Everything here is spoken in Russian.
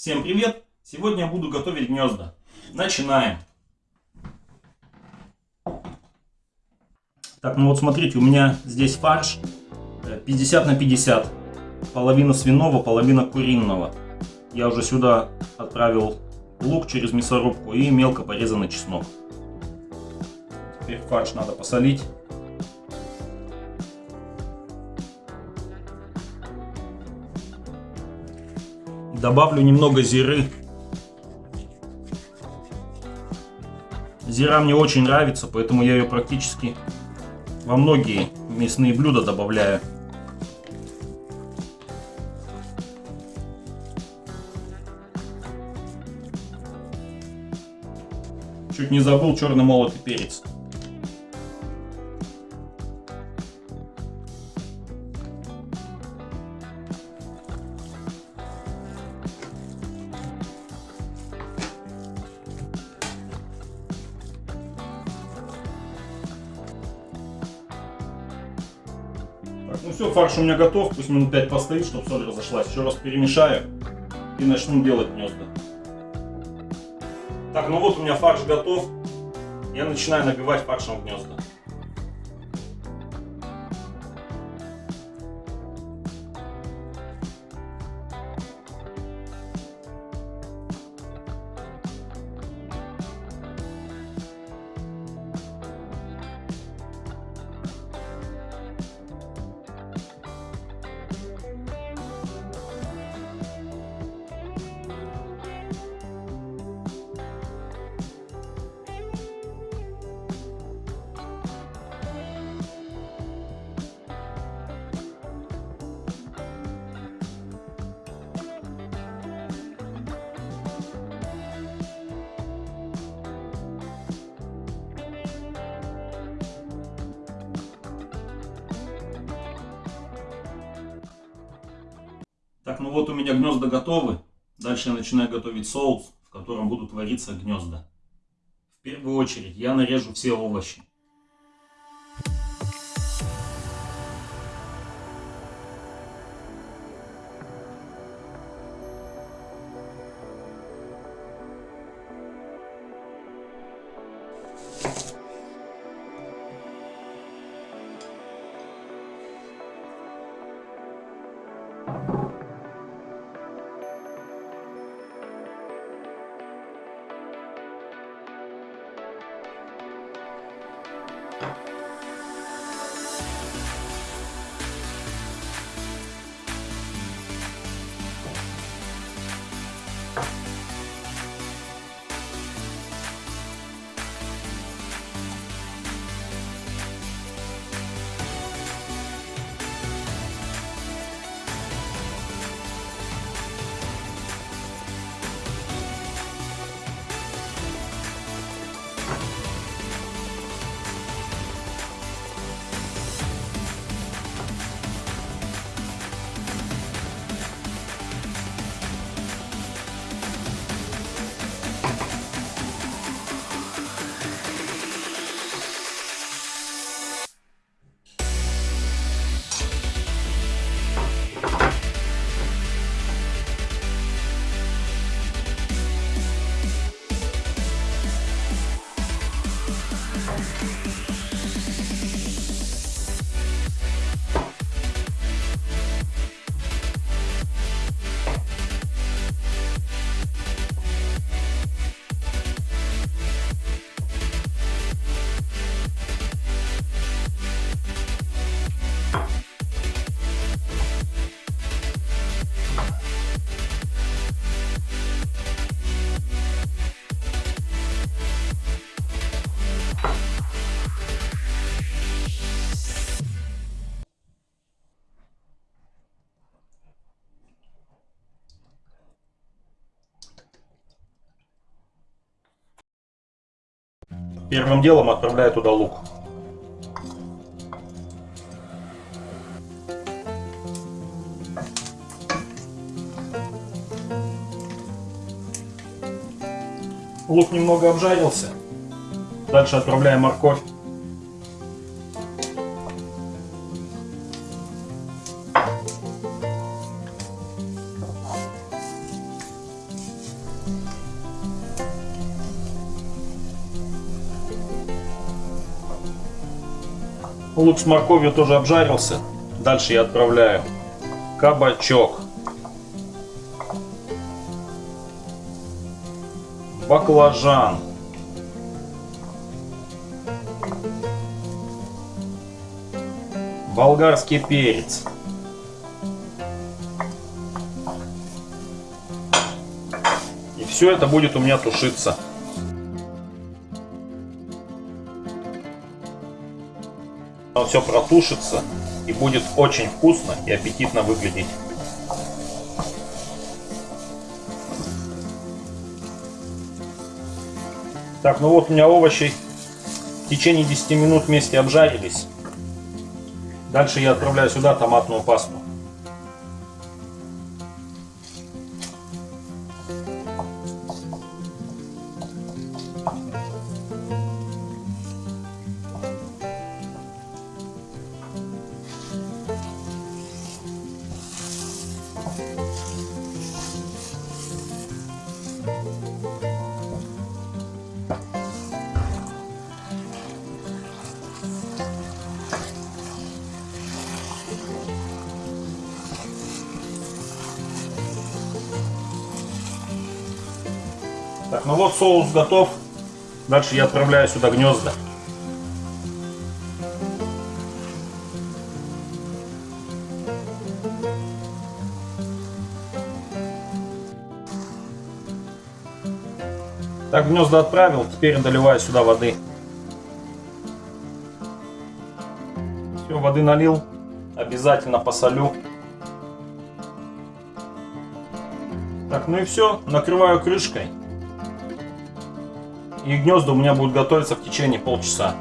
Всем привет! Сегодня я буду готовить гнезда. Начинаем. Так, ну вот смотрите, у меня здесь фарш 50 на 50. Половина свиного, половина куриного. Я уже сюда отправил лук через мясорубку и мелко порезанный чеснок. Теперь фарш надо посолить. Добавлю немного зиры. Зира мне очень нравится, поэтому я ее практически во многие мясные блюда добавляю. Чуть не забыл черный молотый перец. Так, ну все, фарш у меня готов, пусть минут 5 постоит, чтобы соль разошлась. Еще раз перемешаю и начну делать гнезда. Так, ну вот у меня фарш готов. Я начинаю набивать фаршем гнезда. Так, ну вот у меня гнезда готовы. Дальше я начинаю готовить соус, в котором будут вариться гнезда. В первую очередь я нарежу все овощи. Первым делом отправляю туда лук. Лук немного обжарился. Дальше отправляем морковь. Лук с морковью тоже обжарился. Дальше я отправляю кабачок. Баклажан. Болгарский перец. И все это будет у меня тушиться. Оно все протушится и будет очень вкусно и аппетитно выглядеть. Так, ну вот у меня овощи в течение 10 минут вместе обжарились. Дальше я отправляю сюда томатную пасту. Так, ну вот соус готов. Дальше я отправляю сюда гнезда. Так, гнезда отправил, теперь доливаю сюда воды. Все, воды налил, обязательно посолю. Так, ну и все, накрываю крышкой. И гнезда у меня будут готовиться в течение полчаса.